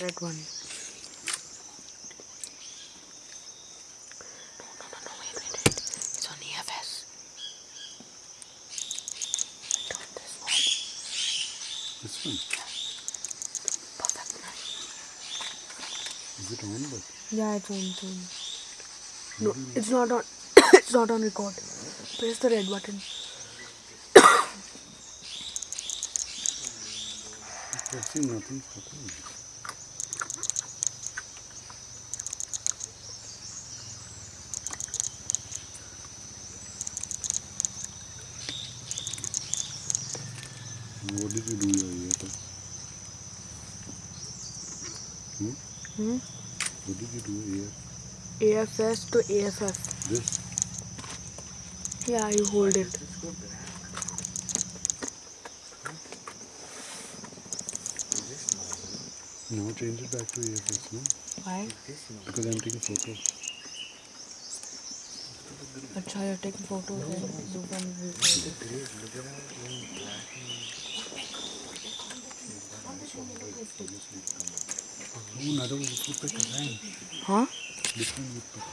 Red one. No, no, no, no, wait, wait, wait. It's on EFS. Turn this on. This one. Perfect, man. Is it on? But Yeah, it's on, it's on. No, it's not on. it's not on record. Press the red button. pressing nothing's happening. What did you do ear? Hmm? Hmm? What did you do here? AFS to AFF. This? Yeah, you hold it. Now change it back to AFS, no? Why? Because I'm taking photos. Acha, you're taking photos and you can record it. Oh, another